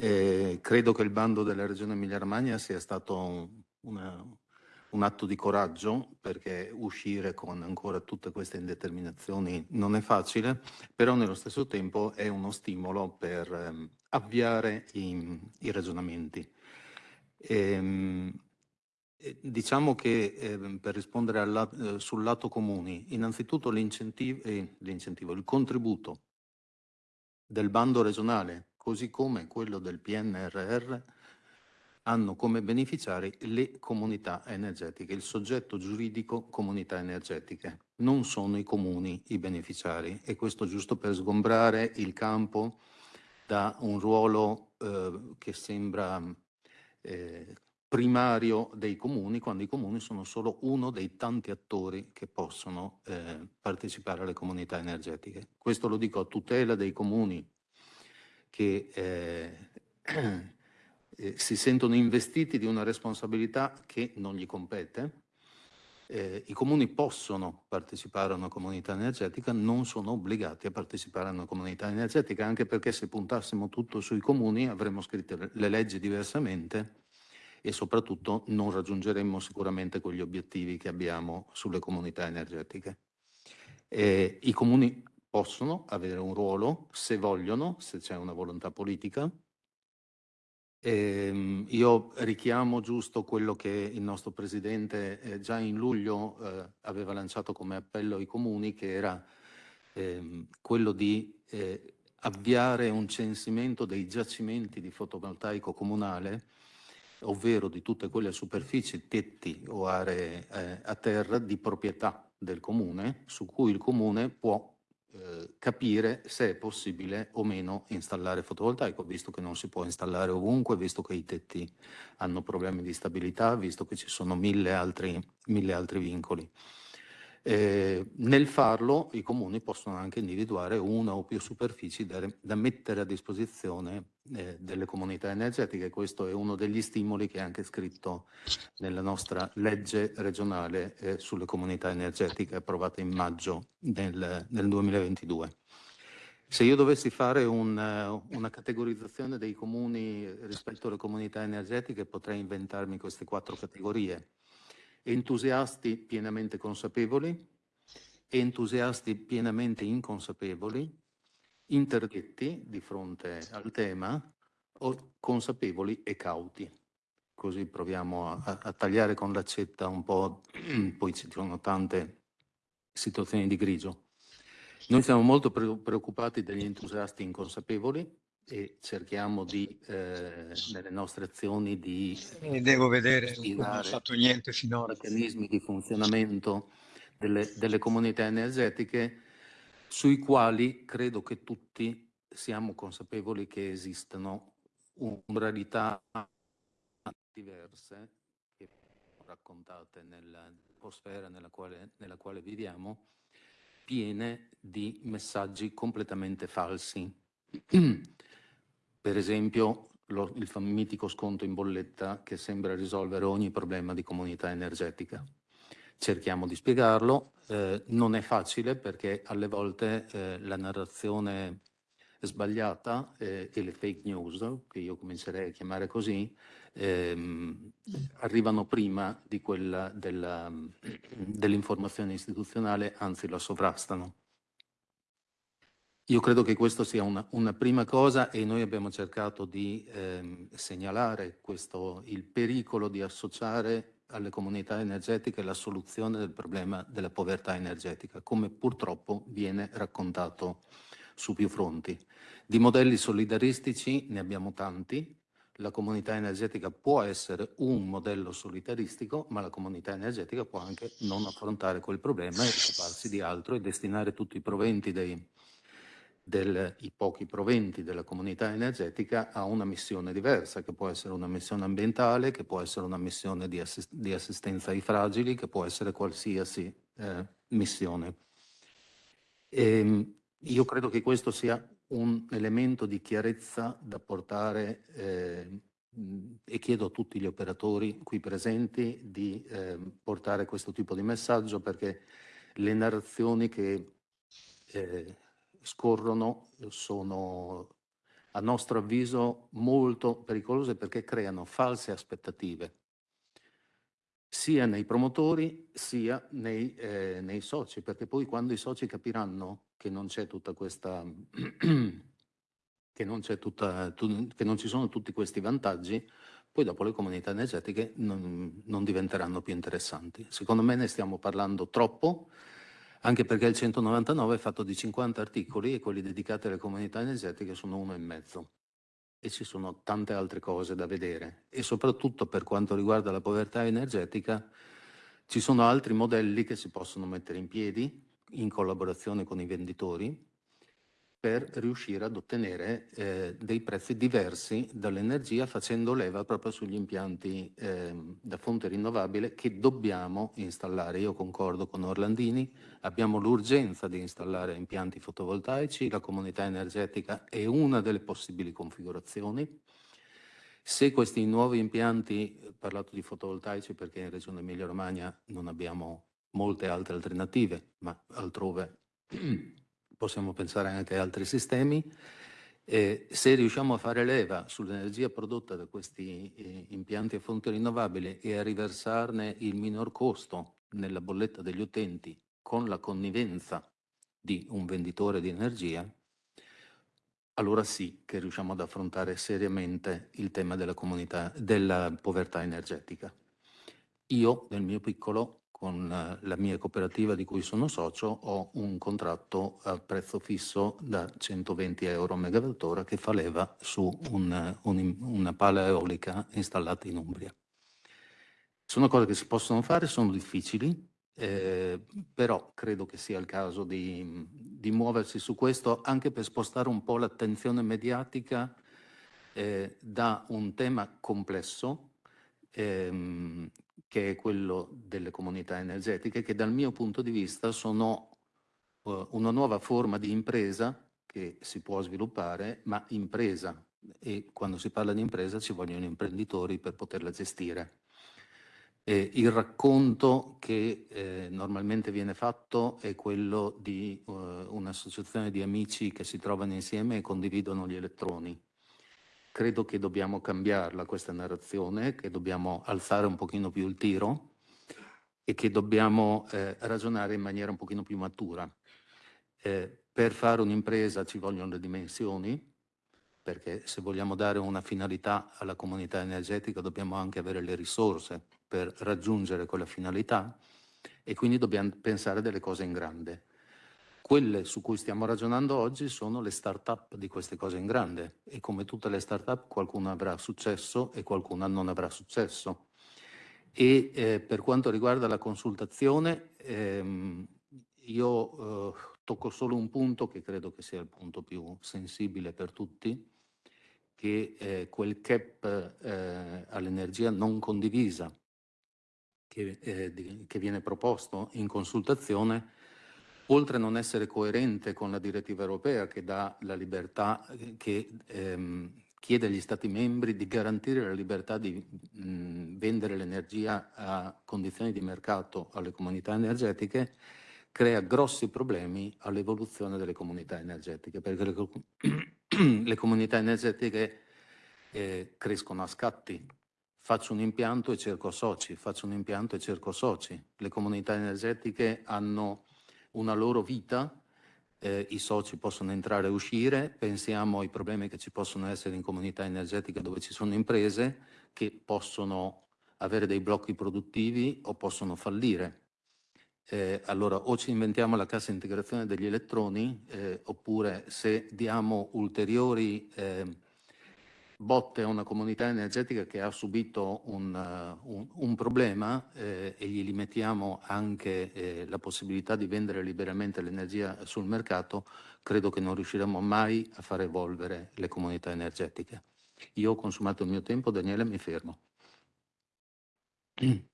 Eh, credo che il bando della Regione Emilia-Romagna sia stato una, un atto di coraggio perché uscire con ancora tutte queste indeterminazioni non è facile, però nello stesso tempo è uno stimolo per ehm, avviare i, i ragionamenti. Ehm, diciamo che eh, per rispondere alla, eh, sul lato comuni, innanzitutto l'incentivo, eh, il contributo del bando regionale, così come quello del PNRR, hanno come beneficiari le comunità energetiche, il soggetto giuridico comunità energetiche. Non sono i comuni i beneficiari e questo giusto per sgombrare il campo da un ruolo eh, che sembra eh, primario dei comuni, quando i comuni sono solo uno dei tanti attori che possono eh, partecipare alle comunità energetiche. Questo lo dico a tutela dei comuni che eh, eh, si sentono investiti di una responsabilità che non gli compete. Eh, I comuni possono partecipare a una comunità energetica, non sono obbligati a partecipare a una comunità energetica, anche perché se puntassimo tutto sui comuni avremmo scritto le leggi diversamente e soprattutto non raggiungeremmo sicuramente quegli obiettivi che abbiamo sulle comunità energetiche. Eh, I comuni possono avere un ruolo se vogliono, se c'è una volontà politica, Ehm, io richiamo giusto quello che il nostro Presidente eh, già in luglio eh, aveva lanciato come appello ai comuni, che era ehm, quello di eh, avviare un censimento dei giacimenti di fotovoltaico comunale, ovvero di tutte quelle superfici, tetti o aree eh, a terra di proprietà del comune, su cui il comune può eh, capire se è possibile o meno installare fotovoltaico, visto che non si può installare ovunque, visto che i tetti hanno problemi di stabilità, visto che ci sono mille altri, mille altri vincoli. Eh, nel farlo i comuni possono anche individuare una o più superfici da, da mettere a disposizione eh, delle comunità energetiche. Questo è uno degli stimoli che è anche scritto nella nostra legge regionale eh, sulle comunità energetiche approvata in maggio del, del 2022. Se io dovessi fare un, una categorizzazione dei comuni rispetto alle comunità energetiche potrei inventarmi queste quattro categorie entusiasti pienamente consapevoli, entusiasti pienamente inconsapevoli, interdetti di fronte al tema. O consapevoli e cauti. Così proviamo a, a tagliare con l'accetta un po', poi ci sono tante situazioni di grigio. Noi siamo molto preoccupati degli entusiasti inconsapevoli, e cerchiamo di, eh, nelle nostre azioni di eh, devo vedere, non ho fatto niente finora. meccanismi di funzionamento delle, delle comunità energetiche sui quali credo che tutti siamo consapevoli che esistono modalità diverse che raccontate nell'atmosfera nella quale, nella quale viviamo, piene di messaggi completamente falsi. Per esempio lo, il mitico sconto in bolletta che sembra risolvere ogni problema di comunità energetica. Cerchiamo di spiegarlo, eh, non è facile perché alle volte eh, la narrazione sbagliata eh, e le fake news, che io comincerei a chiamare così, ehm, arrivano prima di quella dell'informazione dell istituzionale, anzi la sovrastano. Io credo che questa sia una, una, prima cosa e noi abbiamo cercato di ehm, segnalare questo, il pericolo di associare alle comunità energetiche la soluzione del problema della povertà energetica, come purtroppo viene raccontato su più fronti. Di modelli solidaristici ne abbiamo tanti, la comunità energetica può essere un modello solidaristico, ma la comunità energetica può anche non affrontare quel problema e occuparsi di altro e destinare tutti i proventi dei, del, i pochi proventi della comunità energetica a una missione diversa, che può essere una missione ambientale, che può essere una missione di, assist di assistenza ai fragili, che può essere qualsiasi eh, missione. E, ehm, io credo che questo sia un elemento di chiarezza da portare eh, e chiedo a tutti gli operatori qui presenti di eh, portare questo tipo di messaggio perché le narrazioni che eh, scorrono sono a nostro avviso molto pericolose perché creano false aspettative sia nei promotori sia nei, eh, nei soci, perché poi quando i soci capiranno che non c'è tutta questa che non, tutta, tu, che non ci sono tutti questi vantaggi, poi dopo le comunità energetiche non, non diventeranno più interessanti. Secondo me ne stiamo parlando troppo, anche perché il 199 è fatto di 50 articoli e quelli dedicati alle comunità energetiche sono uno e mezzo. E ci sono tante altre cose da vedere. E soprattutto per quanto riguarda la povertà energetica, ci sono altri modelli che si possono mettere in piedi in collaborazione con i venditori per riuscire ad ottenere eh, dei prezzi diversi dall'energia facendo leva proprio sugli impianti eh, da fonte rinnovabile che dobbiamo installare. Io concordo con Orlandini, abbiamo l'urgenza di installare impianti fotovoltaici, la comunità energetica è una delle possibili configurazioni. Se questi nuovi impianti, ho parlato di fotovoltaici perché in Regione Emilia Romagna non abbiamo molte altre alternative, ma altrove possiamo pensare anche a altri sistemi. Eh, se riusciamo a fare leva sull'energia prodotta da questi eh, impianti a fonti rinnovabili e a riversarne il minor costo nella bolletta degli utenti con la connivenza di un venditore di energia, allora sì che riusciamo ad affrontare seriamente il tema della, della povertà energetica. Io, nel mio piccolo, con eh, la mia cooperativa di cui sono socio ho un contratto a prezzo fisso da 120 euro a megawattora che fa leva su un, un, una pala eolica installata in Umbria. Sono cose che si possono fare, sono difficili, eh, però credo che sia il caso di, di, muoversi su questo anche per spostare un po' l'attenzione mediatica eh, da un tema complesso ehm, che è quello delle comunità energetiche, che dal mio punto di vista sono uh, una nuova forma di impresa che si può sviluppare, ma impresa. E quando si parla di impresa ci vogliono imprenditori per poterla gestire. E il racconto che eh, normalmente viene fatto è quello di uh, un'associazione di amici che si trovano insieme e condividono gli elettroni credo che dobbiamo cambiarla questa narrazione, che dobbiamo alzare un pochino più il tiro e che dobbiamo eh, ragionare in maniera un pochino più matura. Eh, per fare un'impresa ci vogliono le dimensioni, perché se vogliamo dare una finalità alla comunità energetica dobbiamo anche avere le risorse per raggiungere quella finalità e quindi dobbiamo pensare delle cose in grande. Quelle su cui stiamo ragionando oggi sono le start-up di queste cose in grande e come tutte le start-up qualcuna avrà successo e qualcuna non avrà successo. E eh, per quanto riguarda la consultazione, ehm, io eh, tocco solo un punto che credo che sia il punto più sensibile per tutti, che è quel cap eh, all'energia non condivisa che, eh, che viene proposto in consultazione oltre a non essere coerente con la direttiva europea che dà la libertà, che ehm, chiede agli Stati membri di garantire la libertà di mh, vendere l'energia a condizioni di mercato alle comunità energetiche, crea grossi problemi all'evoluzione delle comunità energetiche, perché le, le comunità energetiche eh, crescono a scatti. Faccio un impianto e cerco soci, faccio un impianto e cerco soci. Le comunità energetiche hanno una loro vita, eh, i soci possono entrare e uscire, pensiamo ai problemi che ci possono essere in comunità energetiche dove ci sono imprese che possono avere dei blocchi produttivi o possono fallire. Eh, allora o ci inventiamo la cassa integrazione degli elettroni eh, oppure se diamo ulteriori eh, botte a una comunità energetica che ha subito un, uh, un, un problema eh, e gli mettiamo anche eh, la possibilità di vendere liberamente l'energia sul mercato, credo che non riusciremo mai a far evolvere le comunità energetiche. Io ho consumato il mio tempo, Daniele, mi fermo.